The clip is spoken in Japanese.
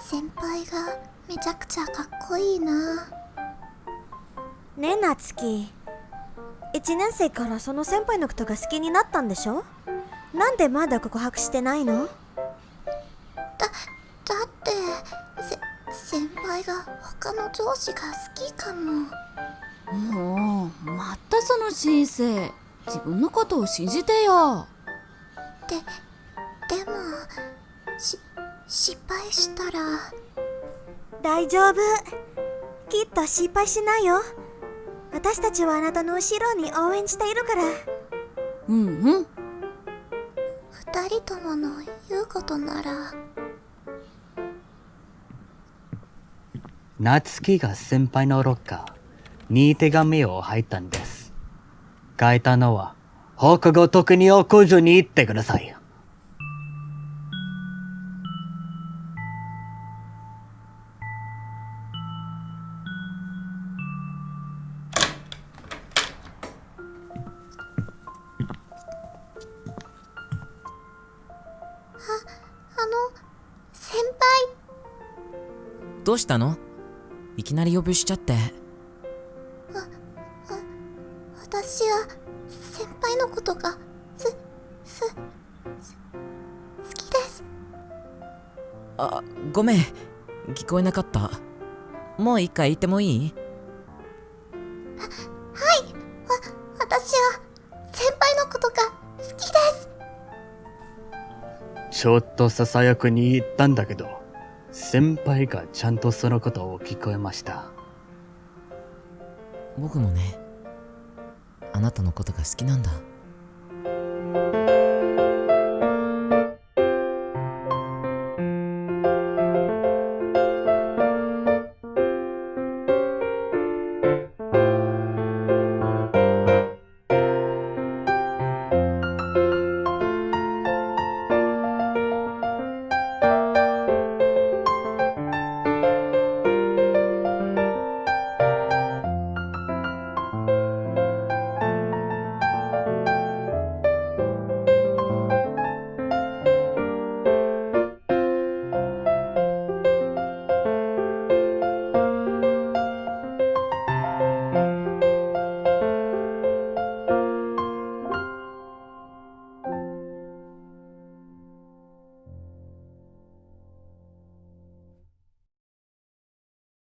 先輩がめちゃくちゃかっこいいな。ねえ夏希1年生からその先輩のことが好きになったんでしょ？なんでまだ告白してないの？だだってせ先輩が他の上司が好きかも。もうまたその新生。自分のことを信じてよ。ででもし失敗したら。大丈夫。きっと失敗しないよ。私たちはあなたの後ろに応援しているから。うんうん。二人ともの言うことなら。夏希が先輩のロッカーに手紙を入ったんです。書いたのは、放課後特にを工場に行ってください。どうしたの？いきなり呼びしちゃって。私は先輩のことがすすす好きです。あごめん。聞こえなかった。もう一回言ってもいい？私は先輩のことが好きです。ちょっとささやくに言ったんだけど、先輩がちゃんとそのことを聞こえました。僕もねあなたのことが好きなんだ